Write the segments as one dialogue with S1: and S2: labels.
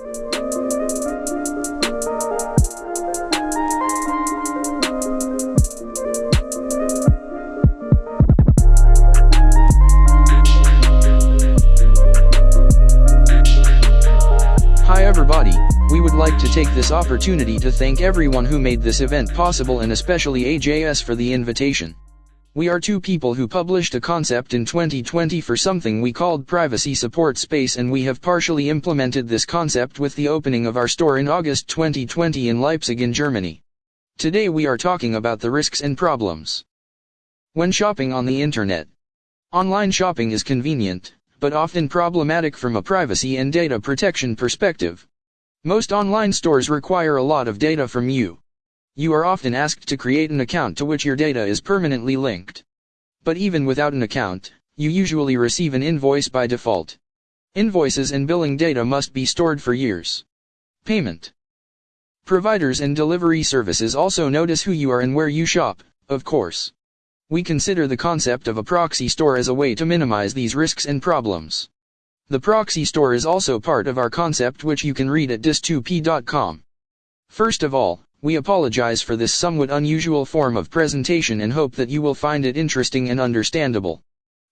S1: Hi everybody, we would like to take this opportunity to thank everyone who made this event possible and especially AJS for the invitation. We are two people who published a concept in 2020 for something we called Privacy Support Space and we have partially implemented this concept with the opening of our store in August 2020 in Leipzig in Germany. Today we are talking about the risks and problems. When shopping on the internet, online shopping is convenient, but often problematic from a privacy and data protection perspective. Most online stores require a lot of data from you. You are often asked to create an account to which your data is permanently linked. But even without an account, you usually receive an invoice by default. Invoices and billing data must be stored for years. Payment. Providers and delivery services also notice who you are and where you shop, of course. We consider the concept of a proxy store as a way to minimize these risks and problems. The proxy store is also part of our concept which you can read at dis2p.com. First of all, we apologize for this somewhat unusual form of presentation and hope that you will find it interesting and understandable.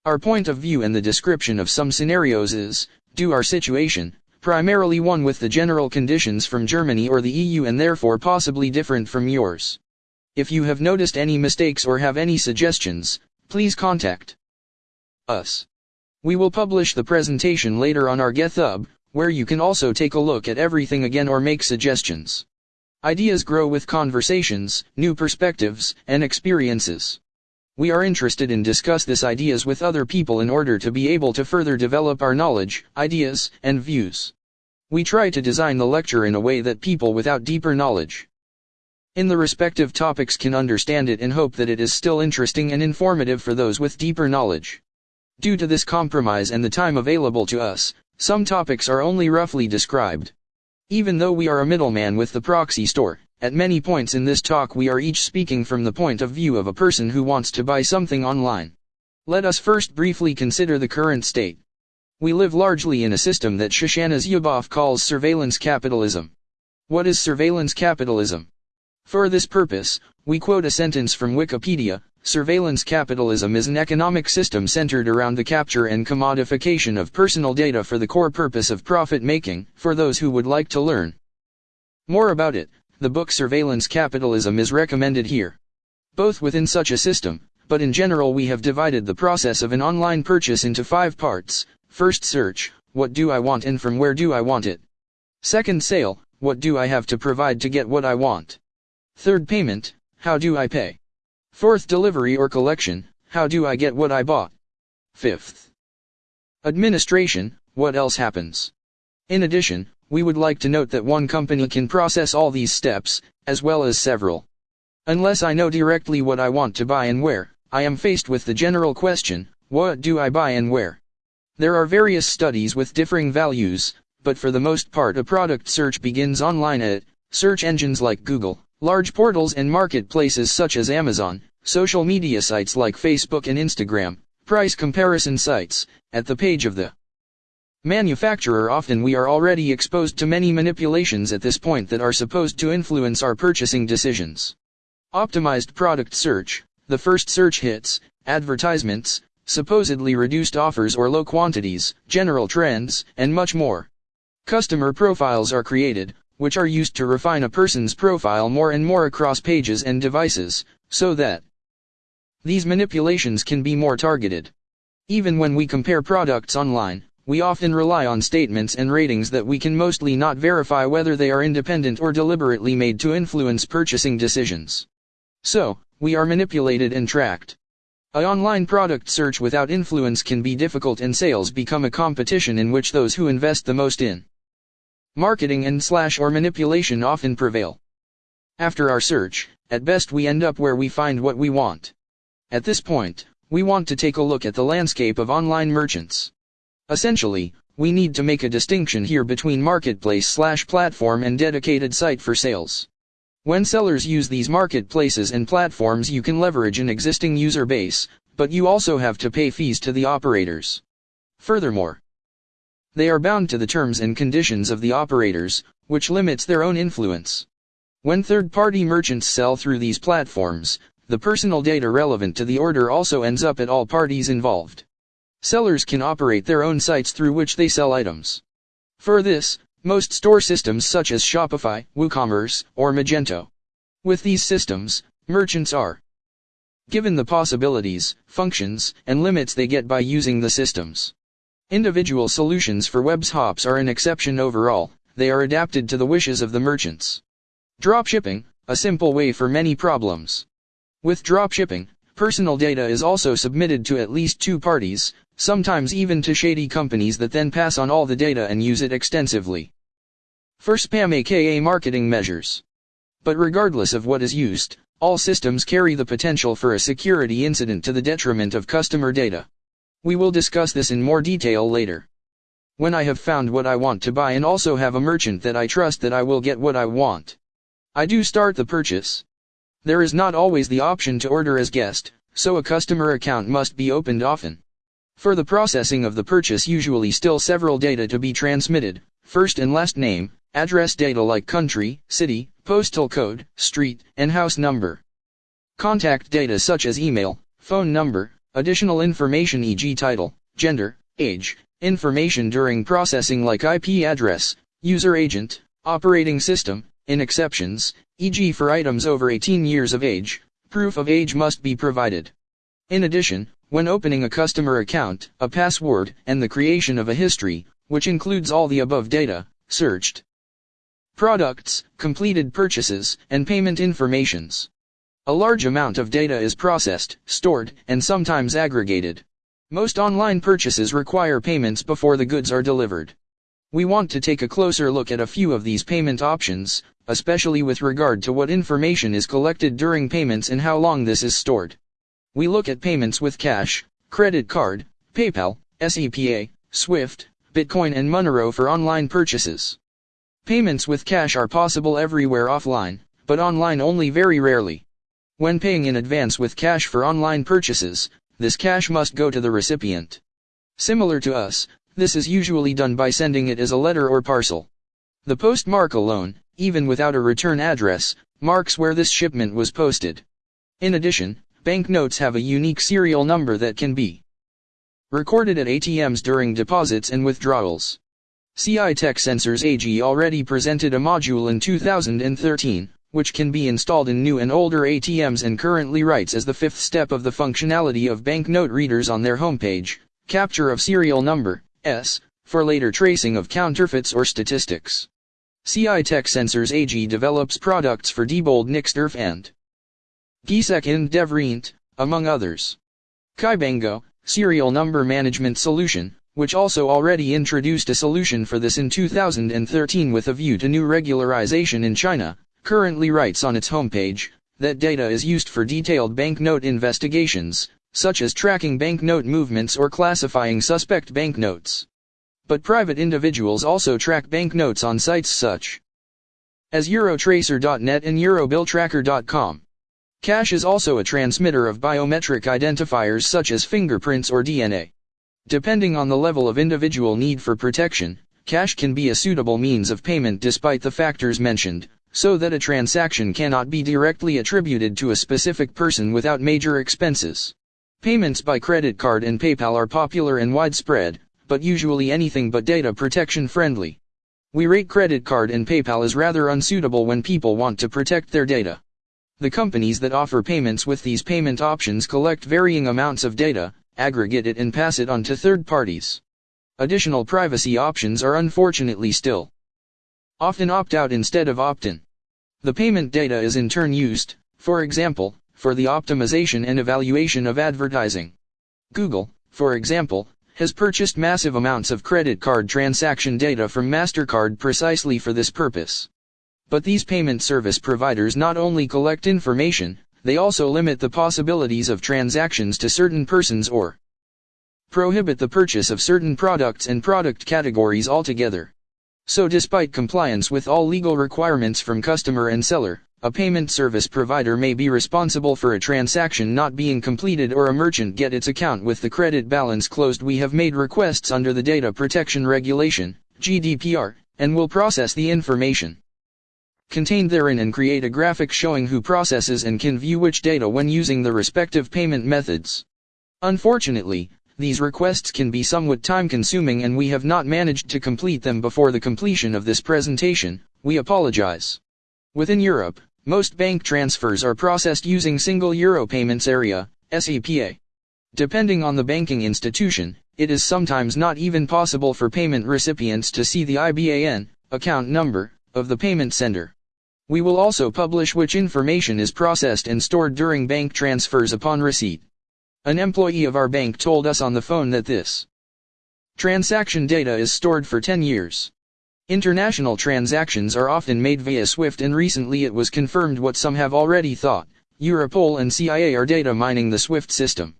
S1: Our point of view and the description of some scenarios is, due our situation, primarily one with the general conditions from Germany or the EU and therefore possibly different from yours. If you have noticed any mistakes or have any suggestions, please contact us. We will publish the presentation later on our GitHub, where you can also take a look at everything again or make suggestions. Ideas grow with conversations, new perspectives, and experiences. We are interested in discuss these ideas with other people in order to be able to further develop our knowledge, ideas, and views. We try to design the lecture in a way that people without deeper knowledge in the respective topics can understand it and hope that it is still interesting and informative for those with deeper knowledge. Due to this compromise and the time available to us, some topics are only roughly described. Even though we are a middleman with the proxy store, at many points in this talk we are each speaking from the point of view of a person who wants to buy something online. Let us first briefly consider the current state. We live largely in a system that Shoshana Zuboff calls surveillance capitalism. What is surveillance capitalism? For this purpose, we quote a sentence from Wikipedia, Surveillance capitalism is an economic system centered around the capture and commodification of personal data for the core purpose of profit making, for those who would like to learn more about it, the book Surveillance Capitalism is recommended here. Both within such a system, but in general we have divided the process of an online purchase into five parts. First search, what do I want and from where do I want it? Second sale, what do I have to provide to get what I want? Third payment, how do I pay? Fourth delivery or collection, how do I get what I bought? Fifth. Administration, what else happens? In addition, we would like to note that one company can process all these steps, as well as several. Unless I know directly what I want to buy and where, I am faced with the general question, what do I buy and where? There are various studies with differing values, but for the most part a product search begins online at search engines like Google, Large portals and marketplaces such as Amazon, social media sites like Facebook and Instagram, price comparison sites, at the page of the manufacturer often we are already exposed to many manipulations at this point that are supposed to influence our purchasing decisions. Optimized product search, the first search hits, advertisements, supposedly reduced offers or low quantities, general trends, and much more. Customer profiles are created, which are used to refine a person's profile more and more across pages and devices, so that these manipulations can be more targeted. Even when we compare products online, we often rely on statements and ratings that we can mostly not verify whether they are independent or deliberately made to influence purchasing decisions. So, we are manipulated and tracked. A online product search without influence can be difficult and sales become a competition in which those who invest the most in marketing and slash or manipulation often prevail. After our search, at best we end up where we find what we want. At this point, we want to take a look at the landscape of online merchants. Essentially, we need to make a distinction here between marketplace slash platform and dedicated site for sales. When sellers use these marketplaces and platforms you can leverage an existing user base, but you also have to pay fees to the operators. Furthermore, They are bound to the terms and conditions of the operators, which limits their own influence. When third-party merchants sell through these platforms, the personal data relevant to the order also ends up at all parties involved. Sellers can operate their own sites through which they sell items. For this, most store systems such as Shopify, WooCommerce, or Magento. With these systems, merchants are given the possibilities, functions, and limits they get by using the systems. Individual solutions for WebShops are an exception overall, they are adapted to the wishes of the merchants. Dropshipping, a simple way for many problems. With dropshipping, personal data is also submitted to at least two parties, sometimes even to shady companies that then pass on all the data and use it extensively. For spam aka marketing measures. But regardless of what is used, all systems carry the potential for a security incident to the detriment of customer data. We will discuss this in more detail later. When I have found what I want to buy and also have a merchant that I trust that I will get what I want. I do start the purchase. There is not always the option to order as guest, so a customer account must be opened often. For the processing of the purchase usually still several data to be transmitted, first and last name, address data like country, city, postal code, street, and house number. Contact data such as email, phone number, additional information e.g. title, gender, age, information during processing like IP address, user agent, operating system, in exceptions, e.g. for items over 18 years of age, proof of age must be provided. In addition, when opening a customer account, a password, and the creation of a history, which includes all the above data, searched products, completed purchases, and payment informations. A large amount of data is processed, stored, and sometimes aggregated. Most online purchases require payments before the goods are delivered. We want to take a closer look at a few of these payment options, especially with regard to what information is collected during payments and how long this is stored. We look at payments with cash, credit card, PayPal, SEPA, Swift, Bitcoin and Monero for online purchases. Payments with cash are possible everywhere offline, but online only very rarely. When paying in advance with cash for online purchases, this cash must go to the recipient. Similar to us, this is usually done by sending it as a letter or parcel. The postmark alone, even without a return address, marks where this shipment was posted. In addition, Banknotes have a unique serial number that can be recorded at ATMs during deposits and withdrawals. CI Tech Sensors AG already presented a module in 2013, which can be installed in new and older ATMs and currently writes as the fifth step of the functionality of banknote readers on their homepage, capture of serial number, S, for later tracing of counterfeits or statistics. CI Tech Sensors AG develops products for Diebold Nixdorf and Giesecke and Devrient, among others. Kaibango, Serial Number Management Solution, which also already introduced a solution for this in 2013 with a view to new regularization in China, currently writes on its homepage, that data is used for detailed banknote investigations, such as tracking banknote movements or classifying suspect banknotes. But private individuals also track banknotes on sites such as Eurotracer.net and EuroBillTracker.com. Cash is also a transmitter of biometric identifiers such as fingerprints or DNA. Depending on the level of individual need for protection, cash can be a suitable means of payment despite the factors mentioned, so that a transaction cannot be directly attributed to a specific person without major expenses. Payments by credit card and PayPal are popular and widespread, but usually anything but data protection friendly. We rate credit card and PayPal as rather unsuitable when people want to protect their data. The companies that offer payments with these payment options collect varying amounts of data, aggregate it and pass it on to third parties. Additional privacy options are unfortunately still often opt out instead of opt in. The payment data is in turn used, for example, for the optimization and evaluation of advertising. Google, for example, has purchased massive amounts of credit card transaction data from MasterCard precisely for this purpose. But these payment service providers not only collect information, they also limit the possibilities of transactions to certain persons or prohibit the purchase of certain products and product categories altogether. So despite compliance with all legal requirements from customer and seller, a payment service provider may be responsible for a transaction not being completed or a merchant get its account with the credit balance closed. We have made requests under the Data Protection Regulation, GDPR, and will process the information contained therein and create a graphic showing who processes and can view which data when using the respective payment methods. Unfortunately, these requests can be somewhat time consuming and we have not managed to complete them before the completion of this presentation, we apologize. Within Europe, most bank transfers are processed using Single Euro Payments Area, SEPA. Depending on the banking institution, it is sometimes not even possible for payment recipients to see the IBAN, account number, of the payment sender. We will also publish which information is processed and stored during bank transfers upon receipt. An employee of our bank told us on the phone that this transaction data is stored for 10 years. International transactions are often made via SWIFT and recently it was confirmed what some have already thought. Europol and CIA are data mining the SWIFT system.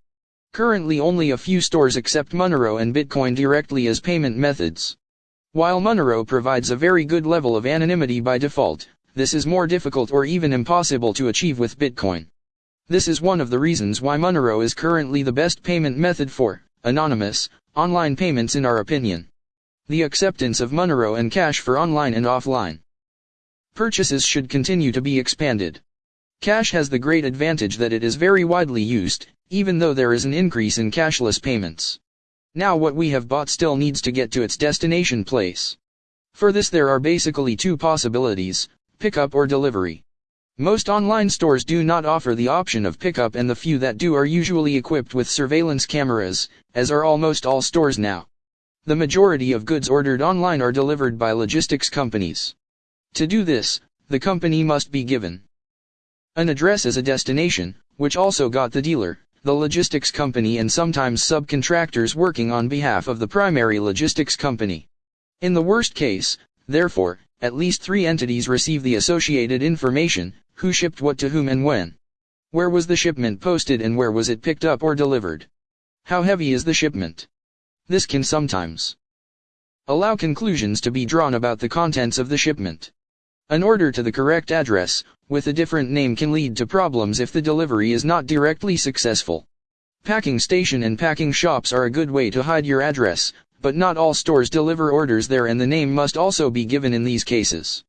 S1: Currently only a few stores accept Monero and Bitcoin directly as payment methods. While Monero provides a very good level of anonymity by default, this is more difficult or even impossible to achieve with Bitcoin. This is one of the reasons why Monero is currently the best payment method for anonymous online payments in our opinion the acceptance of Monero and Cash for online and offline purchases should continue to be expanded. Cash has the great advantage that it is very widely used, even though there is an increase in cashless payments. Now what we have bought still needs to get to its destination place. For this there are basically two possibilities, pickup or delivery. Most online stores do not offer the option of pickup and the few that do are usually equipped with surveillance cameras, as are almost all stores now. The majority of goods ordered online are delivered by logistics companies. To do this, the company must be given an address as a destination, which also got the dealer, the logistics company and sometimes subcontractors working on behalf of the primary logistics company. In the worst case, therefore, at least three entities receive the associated information, who shipped what to whom and when. Where was the shipment posted and where was it picked up or delivered? How heavy is the shipment? This can sometimes allow conclusions to be drawn about the contents of the shipment. An order to the correct address, with a different name can lead to problems if the delivery is not directly successful. Packing station and packing shops are a good way to hide your address, but not all stores deliver orders there and the name must also be given in these cases.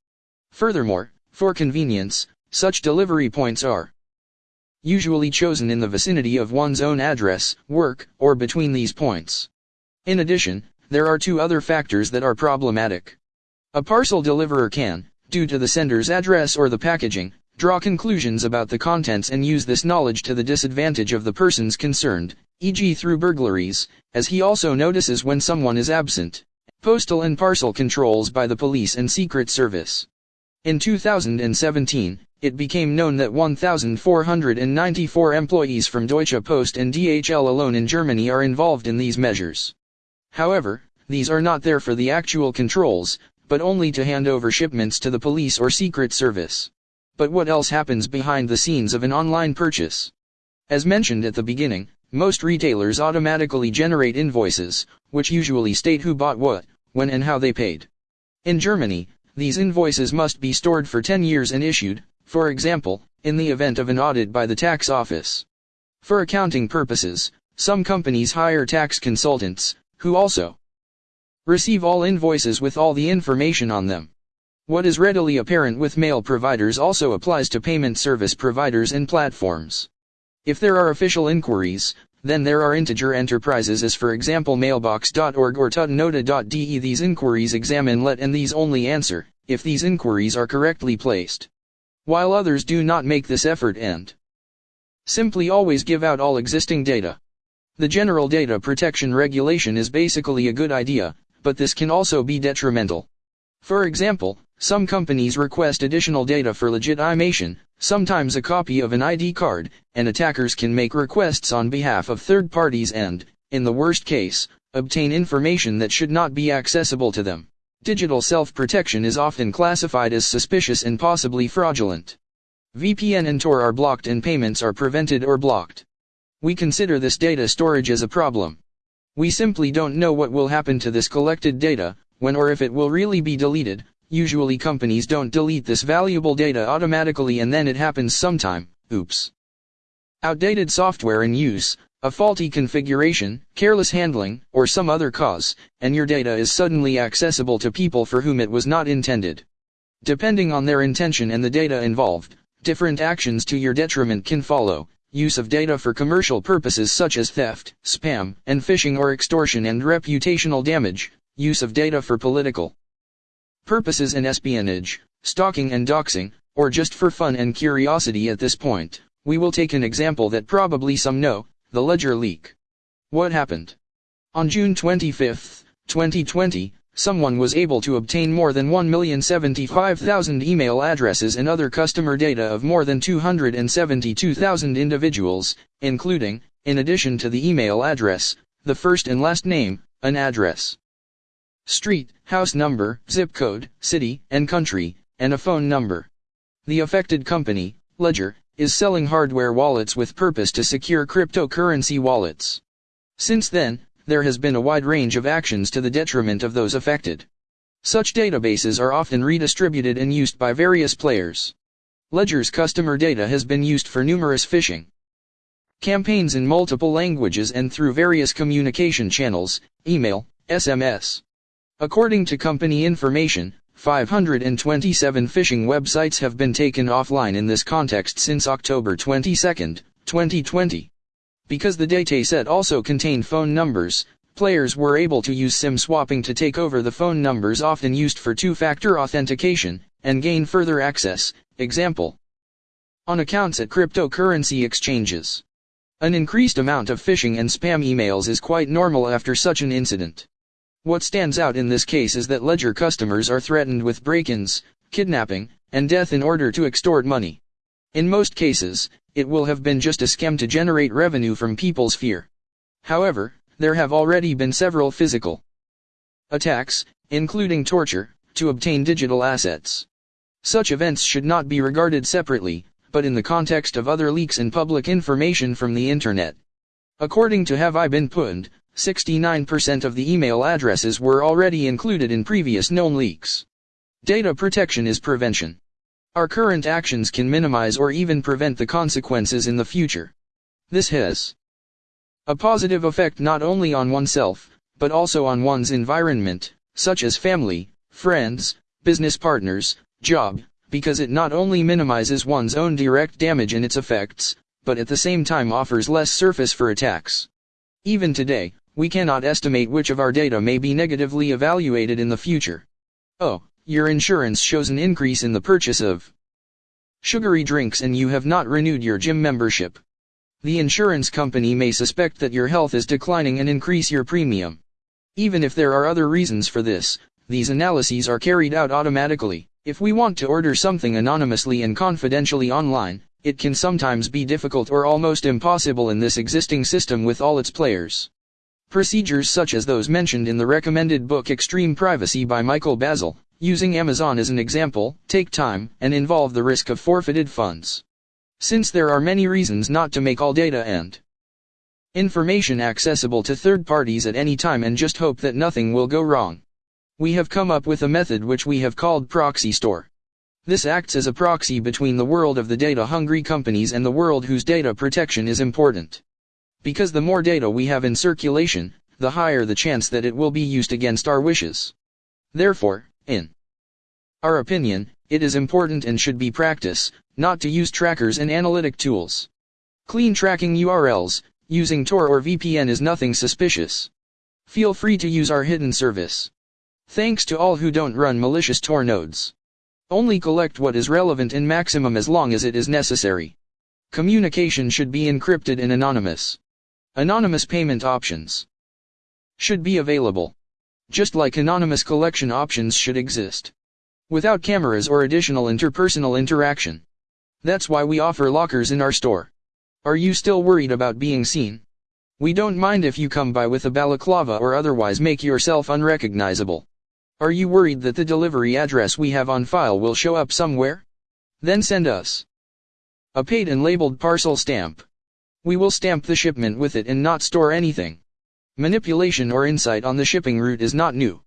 S1: Furthermore, for convenience, such delivery points are usually chosen in the vicinity of one's own address, work, or between these points. In addition, there are two other factors that are problematic. A parcel deliverer can, due to the sender's address or the packaging, draw conclusions about the contents and use this knowledge to the disadvantage of the persons concerned, e.g. through burglaries, as he also notices when someone is absent. Postal and parcel controls by the police and secret service. In 2017, it became known that 1,494 employees from Deutsche Post and DHL alone in Germany are involved in these measures. However, these are not there for the actual controls, but only to hand over shipments to the police or secret service. But what else happens behind the scenes of an online purchase? As mentioned at the beginning, most retailers automatically generate invoices, which usually state who bought what, when and how they paid. In Germany, these invoices must be stored for 10 years and issued, for example, in the event of an audit by the tax office. For accounting purposes, some companies hire tax consultants, who also receive all invoices with all the information on them. What is readily apparent with mail providers also applies to payment service providers and platforms. If there are official inquiries, then there are integer enterprises as for example mailbox.org or tutanota.de these inquiries examine let and these only answer, if these inquiries are correctly placed. While others do not make this effort and simply always give out all existing data. The General Data Protection Regulation is basically a good idea, but this can also be detrimental. For example, some companies request additional data for legitimation, sometimes a copy of an ID card, and attackers can make requests on behalf of third parties and, in the worst case, obtain information that should not be accessible to them. Digital self-protection is often classified as suspicious and possibly fraudulent. VPN and Tor are blocked and payments are prevented or blocked. We consider this data storage as a problem. We simply don't know what will happen to this collected data, when or if it will really be deleted, usually companies don't delete this valuable data automatically and then it happens sometime, oops. Outdated software in use, a faulty configuration, careless handling, or some other cause, and your data is suddenly accessible to people for whom it was not intended. Depending on their intention and the data involved, different actions to your detriment can follow. Use of data for commercial purposes such as theft, spam, and phishing or extortion and reputational damage. Use of data for political purposes and espionage, stalking and doxing, or just for fun and curiosity at this point. We will take an example that probably some know, the Ledger leak. What happened? On June 25, 2020, someone was able to obtain more than 1,075,000 email addresses and other customer data of more than 272,000 individuals, including, in addition to the email address, the first and last name, an address, street, house number, zip code, city, and country, and a phone number. The affected company, Ledger, is selling hardware wallets with purpose to secure cryptocurrency wallets. Since then, there has been a wide range of actions to the detriment of those affected. Such databases are often redistributed and used by various players. Ledger's customer data has been used for numerous phishing campaigns in multiple languages and through various communication channels, email, SMS. According to company information, 527 phishing websites have been taken offline in this context since October 22, 2020. Because the dataset also contained phone numbers, players were able to use SIM swapping to take over the phone numbers often used for two-factor authentication, and gain further access, example. On accounts at cryptocurrency exchanges. An increased amount of phishing and spam emails is quite normal after such an incident. What stands out in this case is that Ledger customers are threatened with break-ins, kidnapping, and death in order to extort money. In most cases, it will have been just a scam to generate revenue from people's fear. However, there have already been several physical attacks, including torture, to obtain digital assets. Such events should not be regarded separately, but in the context of other leaks and public information from the internet. According to Have I Been Pwned, 69% of the email addresses were already included in previous known leaks. Data protection is prevention. Our current actions can minimize or even prevent the consequences in the future. This has a positive effect not only on oneself, but also on one's environment, such as family, friends, business partners, job, because it not only minimizes one's own direct damage and its effects, but at the same time offers less surface for attacks. Even today, we cannot estimate which of our data may be negatively evaluated in the future. Oh, your insurance shows an increase in the purchase of sugary drinks and you have not renewed your gym membership. The insurance company may suspect that your health is declining and increase your premium. Even if there are other reasons for this, these analyses are carried out automatically. If we want to order something anonymously and confidentially online, it can sometimes be difficult or almost impossible in this existing system with all its players. Procedures such as those mentioned in the recommended book Extreme Privacy by Michael Bazzell, using Amazon as an example, take time and involve the risk of forfeited funds. Since there are many reasons not to make all data and information accessible to third parties at any time and just hope that nothing will go wrong. We have come up with a method which we have called proxy store. This acts as a proxy between the world of the data-hungry companies and the world whose data protection is important. Because the more data we have in circulation, the higher the chance that it will be used against our wishes. Therefore, in our opinion, it is important and should be practice, not to use trackers and analytic tools. Clean tracking URLs, using Tor or VPN is nothing suspicious. Feel free to use our hidden service. Thanks to all who don't run malicious Tor nodes. Only collect what is relevant and maximum as long as it is necessary. Communication should be encrypted and anonymous. Anonymous payment options should be available. Just like anonymous collection options should exist. Without cameras or additional interpersonal interaction. That's why we offer lockers in our store. Are you still worried about being seen? We don't mind if you come by with a balaclava or otherwise make yourself unrecognizable. Are you worried that the delivery address we have on file will show up somewhere? Then send us a paid and labeled parcel stamp. We will stamp the shipment with it and not store anything. Manipulation or insight on the shipping route is not new.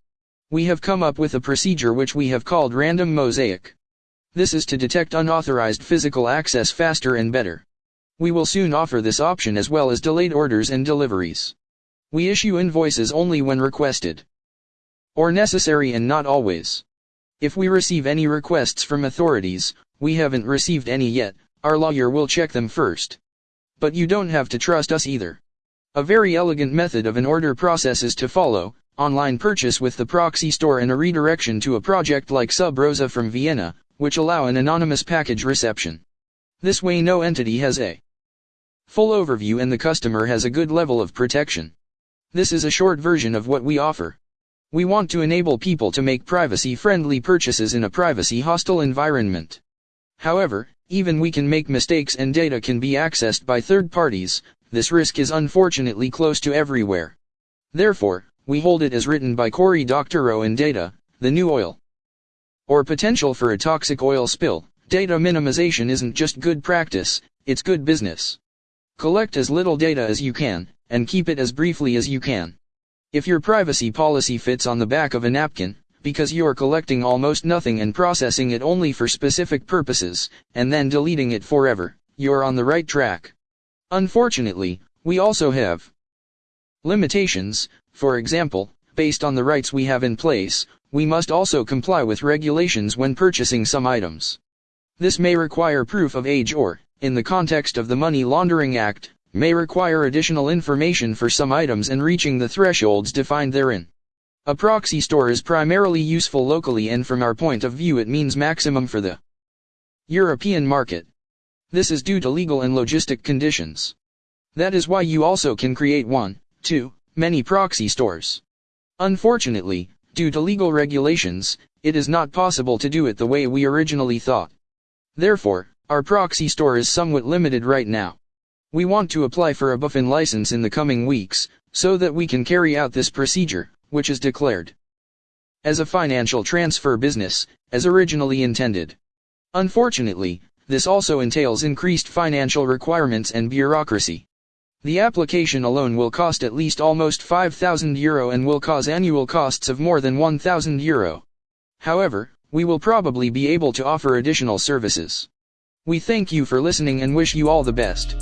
S1: We have come up with a procedure which we have called random mosaic. This is to detect unauthorized physical access faster and better. We will soon offer this option as well as delayed orders and deliveries. We issue invoices only when requested. Or necessary and not always. If we receive any requests from authorities, we haven't received any yet, our lawyer will check them first. But you don't have to trust us either. A very elegant method of an order process is to follow, online purchase with the proxy store and a redirection to a project like Sub Rosa from Vienna, which allow an anonymous package reception. This way no entity has a full overview and the customer has a good level of protection. This is a short version of what we offer. We want to enable people to make privacy-friendly purchases in a privacy-hostile environment. However, even we can make mistakes and data can be accessed by third parties, this risk is unfortunately close to everywhere. Therefore, we hold it as written by Cory Doctorow in Data, the new oil or potential for a toxic oil spill, data minimization isn't just good practice, it's good business. Collect as little data as you can, and keep it as briefly as you can. If your privacy policy fits on the back of a napkin, because you are collecting almost nothing and processing it only for specific purposes, and then deleting it forever, you are on the right track. Unfortunately, we also have limitations, for example, based on the rights we have in place, we must also comply with regulations when purchasing some items. This may require proof of age or, in the context of the Money Laundering Act, may require additional information for some items and reaching the thresholds defined therein. A proxy store is primarily useful locally and from our point of view it means maximum for the European market. This is due to legal and logistic conditions. That is why you also can create one, two, many proxy stores. Unfortunately, Due to legal regulations, it is not possible to do it the way we originally thought. Therefore, our proxy store is somewhat limited right now. We want to apply for a BaFin license in the coming weeks, so that we can carry out this procedure, which is declared as a financial transfer business, as originally intended. Unfortunately, this also entails increased financial requirements and bureaucracy. The application alone will cost at least almost 5,000 euro and will cause annual costs of more than 1,000 euro. However, we will probably be able to offer additional services. We thank you for listening and wish you all the best.